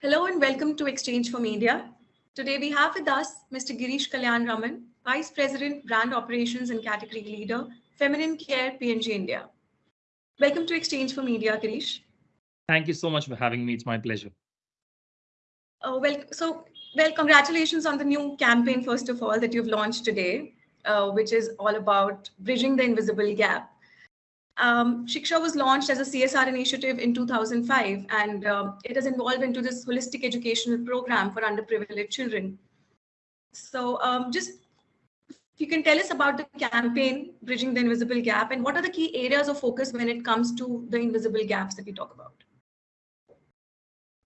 Hello and welcome to Exchange for Media. Today we have with us Mr. Girish Kalyanaraman, Vice President, Brand Operations and Category Leader, Feminine Care P&G India. Welcome to Exchange for Media, Girish. Thank you so much for having me. It's my pleasure. Uh, well, so, well, congratulations on the new campaign, first of all, that you've launched today, uh, which is all about bridging the invisible gap. Um, Shiksha was launched as a CSR initiative in 2005, and uh, it has evolved into this holistic educational program for underprivileged children. So um, just if you can tell us about the campaign, Bridging the Invisible Gap, and what are the key areas of focus when it comes to the invisible gaps that we talk about?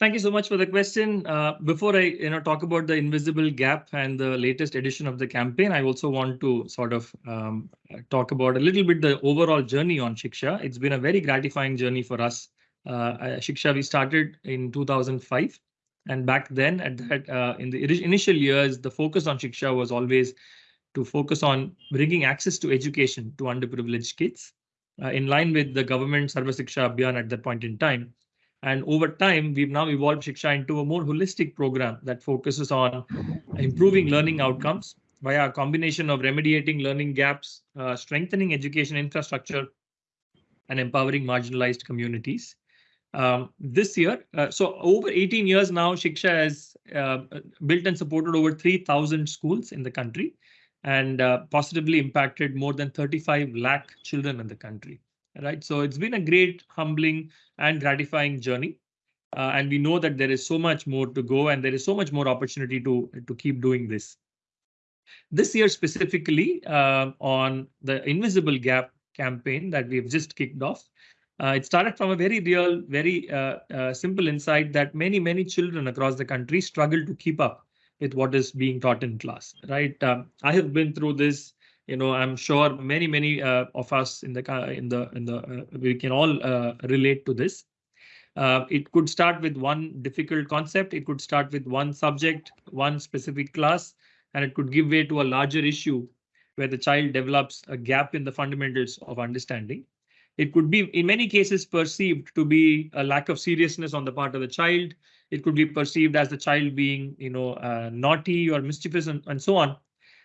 Thank you so much for the question. Uh, before I you know, talk about the invisible gap and the latest edition of the campaign, I also want to sort of um, talk about a little bit the overall journey on Shiksha. It's been a very gratifying journey for us. Uh, Shiksha, we started in 2005. And back then, at that, uh, in the initial years, the focus on Shiksha was always to focus on bringing access to education to underprivileged kids uh, in line with the government Sarva Shiksha Abhiyan at that point in time. And over time, we've now evolved Shiksha into a more holistic program that focuses on improving learning outcomes via a combination of remediating learning gaps, uh, strengthening education infrastructure, and empowering marginalized communities. Um, this year, uh, so over 18 years now, Shiksha has uh, built and supported over 3,000 schools in the country and uh, positively impacted more than 35 lakh children in the country right? So it's been a great, humbling and gratifying journey. Uh, and we know that there is so much more to go and there is so much more opportunity to, to keep doing this. This year specifically uh, on the Invisible Gap campaign that we've just kicked off, uh, it started from a very real, very uh, uh, simple insight that many, many children across the country struggle to keep up with what is being taught in class, right? Um, I have been through this you know i'm sure many many uh, of us in the in the in the uh, we can all uh, relate to this. Uh, it could start with one difficult concept. It could start with one subject one specific class and it could give way to a larger issue where the child develops a gap in the fundamentals of understanding. It could be in many cases perceived to be a lack of seriousness on the part of the child. It could be perceived as the child being you know uh, naughty or mischievous and, and so on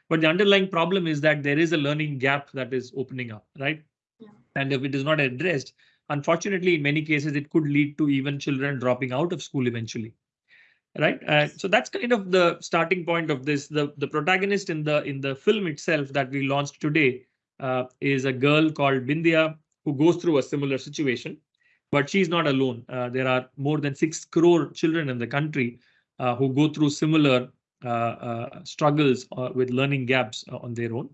but the underlying problem is that there is a learning gap that is opening up, right? Yeah. And if it is not addressed, unfortunately, in many cases, it could lead to even children dropping out of school eventually. Right. Uh, so that's kind of the starting point of this. The, the protagonist in the in the film itself that we launched today uh, is a girl called Bindya who goes through a similar situation. But she's not alone. Uh, there are more than six crore children in the country uh, who go through similar struggles uh, with learning gaps on their own.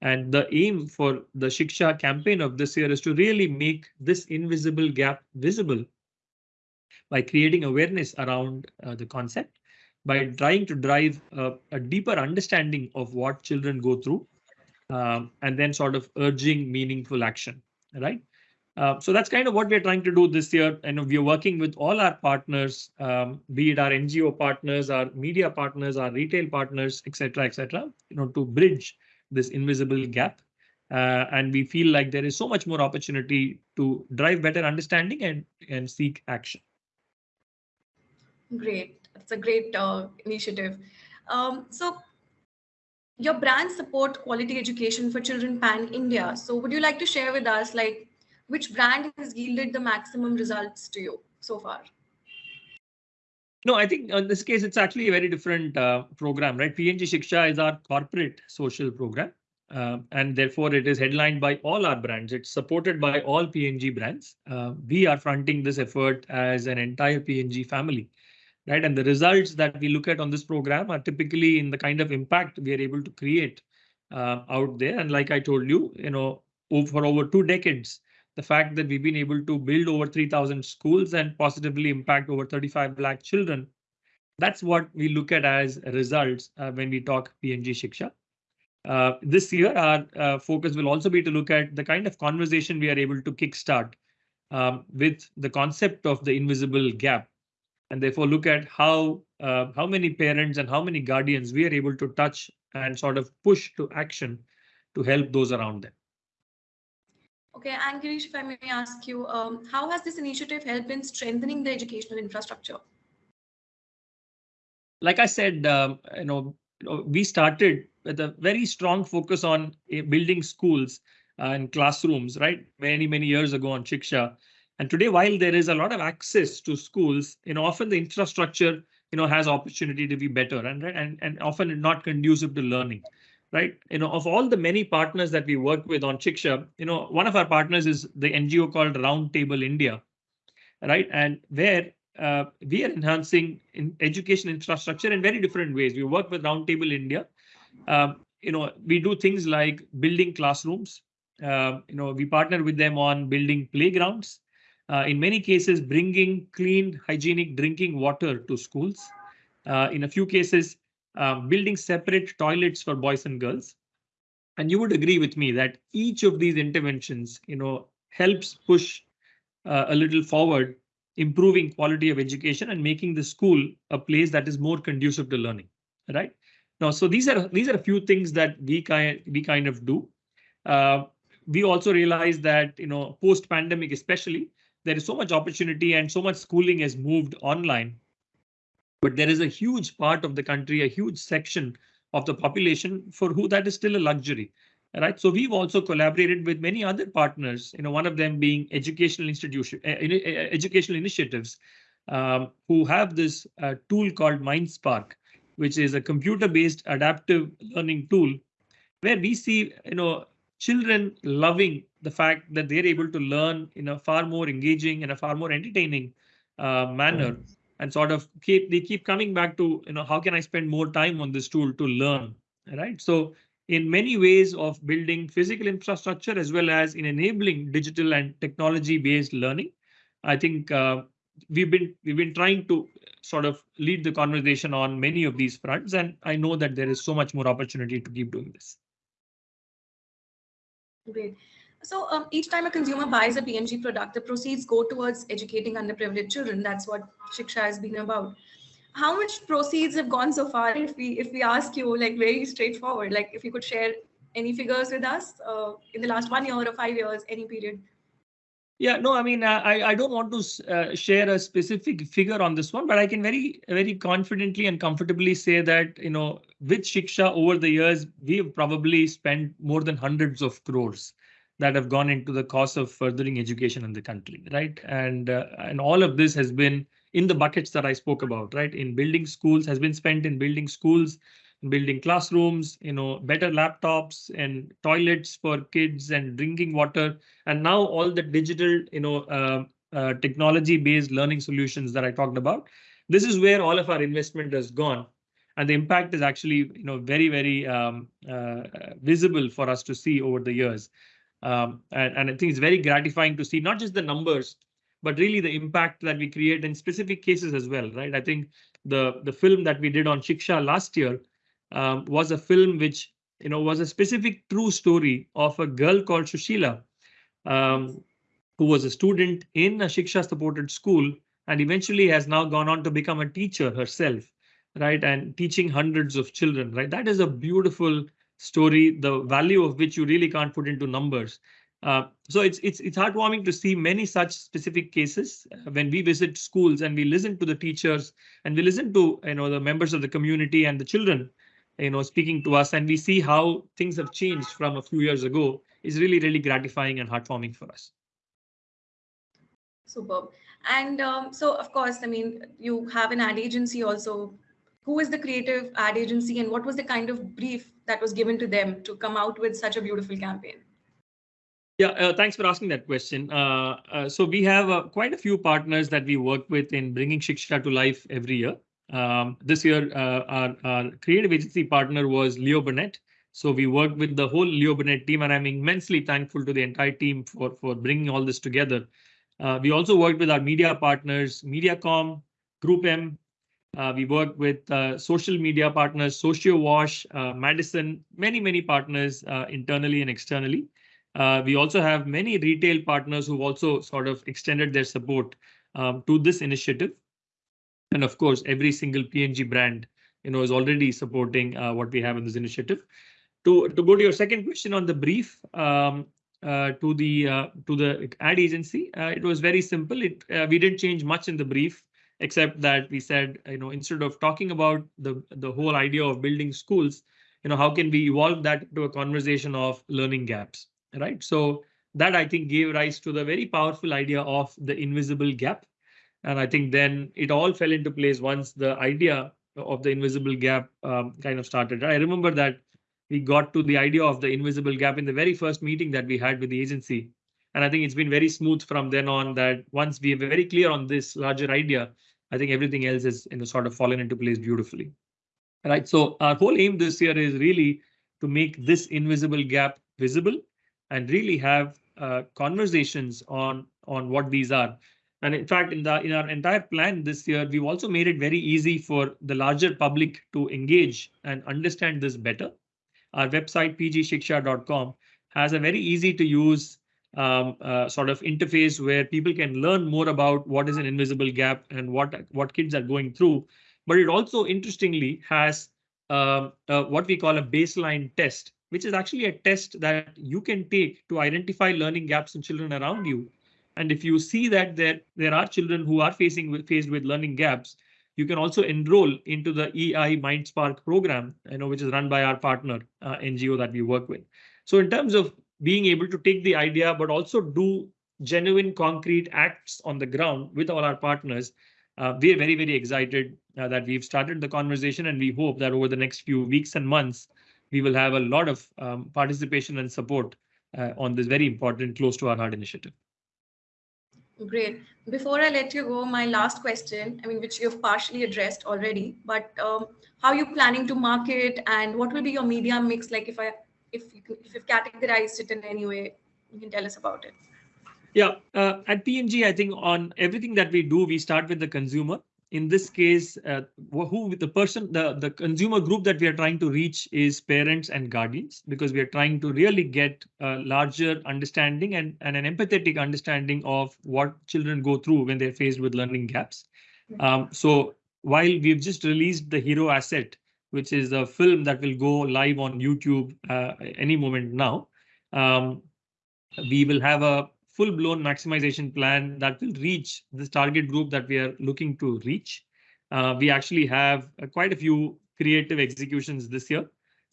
And the aim for the Shiksha campaign of this year is to really make this invisible gap visible by creating awareness around uh, the concept, by trying to drive uh, a deeper understanding of what children go through, um, and then sort of urging meaningful action, right? Uh, so that's kind of what we're trying to do this year. And we're working with all our partners, um, be it our NGO partners, our media partners, our retail partners, etc., etc., you know, to bridge this invisible gap. Uh, and we feel like there is so much more opportunity to drive better understanding and, and seek action. Great. That's a great uh, initiative. Um, so your brand support quality education for children pan India. So would you like to share with us like which brand has yielded the maximum results to you so far? No, I think in this case, it's actually a very different uh, program, right? P&G Shiksha is our corporate social program. Uh, and therefore, it is headlined by all our brands. It's supported by all P&G brands. Uh, we are fronting this effort as an entire P&G family, right? And the results that we look at on this program are typically in the kind of impact we are able to create uh, out there. And like I told you, you know, for over two decades, the fact that we've been able to build over 3000 schools and positively impact over 35 lakh children. That's what we look at as results uh, when we talk P&G Shiksha. Uh, this year, our uh, focus will also be to look at the kind of conversation we are able to kickstart um, with the concept of the invisible gap, and therefore look at how uh, how many parents and how many guardians we are able to touch and sort of push to action to help those around them. Okay, and Girish, if I may ask you, um, how has this initiative helped in strengthening the educational infrastructure? Like I said, um, you know, we started with a very strong focus on eh, building schools uh, and classrooms, right? Many, many years ago on Shiksha. And today, while there is a lot of access to schools, you know, often the infrastructure, you know, has opportunity to be better and, and, and often not conducive to learning, right? You know, of all the many partners that we work with on Shiksha, you know, one of our partners is the NGO called Roundtable India, right? And where uh, we are enhancing in education infrastructure in very different ways. We work with Roundtable India. Um, you know, we do things like building classrooms. Uh, you know, we partner with them on building playgrounds. Uh, in many cases, bringing clean, hygienic drinking water to schools. Uh, in a few cases, um, building separate toilets for boys and girls. And you would agree with me that each of these interventions, you know, helps push uh, a little forward improving quality of education and making the school a place that is more conducive to learning, right? Now, so these are these are a few things that we kind we kind of do. Uh, we also realize that you know post pandemic especially there is so much opportunity and so much schooling has moved online, but there is a huge part of the country, a huge section of the population for who that is still a luxury right? So we've also collaborated with many other partners, you know, one of them being educational institution, uh, educational initiatives, um, who have this uh, tool called MindSpark, which is a computer-based adaptive learning tool, where we see, you know, children loving the fact that they're able to learn in a far more engaging and a far more entertaining uh, manner, and sort of keep they keep coming back to, you know, how can I spend more time on this tool to learn, right? So in many ways of building physical infrastructure as well as in enabling digital and technology based learning. I think uh, we've been we've been trying to sort of lead the conversation on many of these fronts, and I know that there is so much more opportunity to keep doing this. Great. So um, each time a consumer buys a P&G product, the proceeds go towards educating underprivileged children. That's what Shiksha has been about. How much proceeds have gone so far if we if we ask you like very straightforward like if you could share any figures with us uh, in the last one year or five years any period? Yeah no i mean i i don't want to uh, share a specific figure on this one but i can very very confidently and comfortably say that you know with shiksha over the years we've probably spent more than hundreds of crores that have gone into the cost of furthering education in the country right and uh, and all of this has been in the buckets that I spoke about, right? In building schools has been spent in building schools, building classrooms, you know, better laptops and toilets for kids and drinking water. And now all the digital, you know, uh, uh, technology-based learning solutions that I talked about. This is where all of our investment has gone. And the impact is actually, you know, very, very um, uh, visible for us to see over the years. Um, and, and I think it's very gratifying to see not just the numbers, but really the impact that we create in specific cases as well, right? I think the the film that we did on Shiksha last year um, was a film which you know was a specific true story of a girl called Shushila, um, who was a student in a Shiksha supported school and eventually has now gone on to become a teacher herself, right? And teaching hundreds of children, right? That is a beautiful story, the value of which you really can't put into numbers. Uh, so it's it's it's heartwarming to see many such specific cases uh, when we visit schools and we listen to the teachers and we listen to you know the members of the community and the children you know speaking to us and we see how things have changed from a few years ago is really really gratifying and heartwarming for us. Superb. And um, so of course, I mean, you have an ad agency also. Who is the creative ad agency and what was the kind of brief that was given to them to come out with such a beautiful campaign? Yeah, uh, thanks for asking that question. Uh, uh, so we have uh, quite a few partners that we work with in bringing Shiksha to life every year. Um, this year, uh, our, our, creative agency partner was Leo Burnett. So we worked with the whole Leo Burnett team, and I'm immensely thankful to the entire team for, for bringing all this together. Uh, we also worked with our media partners, Mediacom, Group M. we work with social media partners, Sociowash, Madison, many, many partners internally and externally. Uh, we also have many retail partners who've also sort of extended their support um, to this initiative. And of course, every single P&G brand, you know, is already supporting uh, what we have in this initiative. To, to go to your second question on the brief, um, uh, to the uh, to the ad agency, uh, it was very simple. It uh, we didn't change much in the brief, except that we said, you know, instead of talking about the the whole idea of building schools, you know, how can we evolve that to a conversation of learning gaps, right? So that I think gave rise to the very powerful idea of the invisible gap, and I think then it all fell into place once the idea of the invisible gap um, kind of started. I remember that we got to the idea of the invisible gap in the very first meeting that we had with the agency. And I think it's been very smooth from then on that once we are very clear on this larger idea, I think everything else is in a sort of fallen into place beautifully. Right. So our whole aim this year is really to make this invisible gap visible and really have uh, conversations on on what these are. And in fact, in the in our entire plan this year, we've also made it very easy for the larger public to engage and understand this better. Our website pgshiksha.com has a very easy to use um, uh, sort of interface where people can learn more about what is an invisible gap and what what kids are going through. But it also interestingly has um, uh, what we call a baseline test, which is actually a test that you can take to identify learning gaps in children around you and if you see that there, there are children who are facing with, faced with learning gaps, you can also enroll into the EI MindSpark program, you know, which is run by our partner uh, NGO that we work with. So in terms of being able to take the idea, but also do genuine concrete acts on the ground with all our partners, uh, we are very, very excited uh, that we've started the conversation and we hope that over the next few weeks and months, we will have a lot of um, participation and support uh, on this very important close to our heart initiative. Great. Before I let you go, my last question, I mean, which you've partially addressed already, but um, how are you planning to market and what will be your media mix? Like if I, if you if you've categorized it in any way, you can tell us about it. Yeah, uh, at P&G, I think on everything that we do, we start with the consumer in this case, uh, who the person, the, the consumer group that we are trying to reach is parents and guardians, because we are trying to really get a larger understanding and, and an empathetic understanding of what children go through when they're faced with learning gaps. Um, so while we've just released the hero asset, which is a film that will go live on YouTube uh, any moment now, um, we will have a full blown maximization plan that will reach this target group that we are looking to reach. Uh, we actually have uh, quite a few creative executions this year.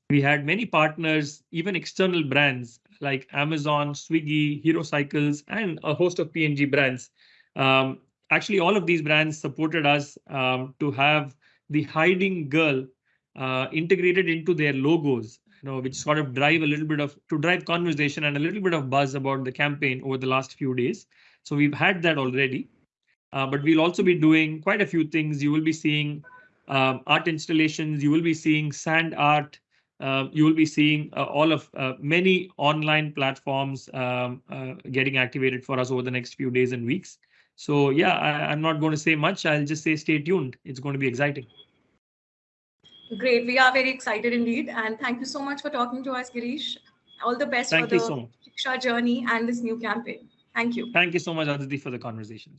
We had many partners, even external brands like Amazon, Swiggy, Hero Cycles, and a host of P&G brands. Um, actually, all of these brands supported us um, to have the hiding girl uh, integrated into their logos you know, which sort of drive a little bit of to drive conversation and a little bit of buzz about the campaign over the last few days. So we've had that already, uh, but we'll also be doing quite a few things. You will be seeing um, art installations. You will be seeing sand art. Uh, you will be seeing uh, all of uh, many online platforms um, uh, getting activated for us over the next few days and weeks. So yeah, I, I'm not going to say much. I'll just say stay tuned. It's going to be exciting. Great. We are very excited indeed. And thank you so much for talking to us, Girish. All the best thank for the so Shiksha journey and this new campaign. Thank you. Thank you so much, Aditi, for the conversation.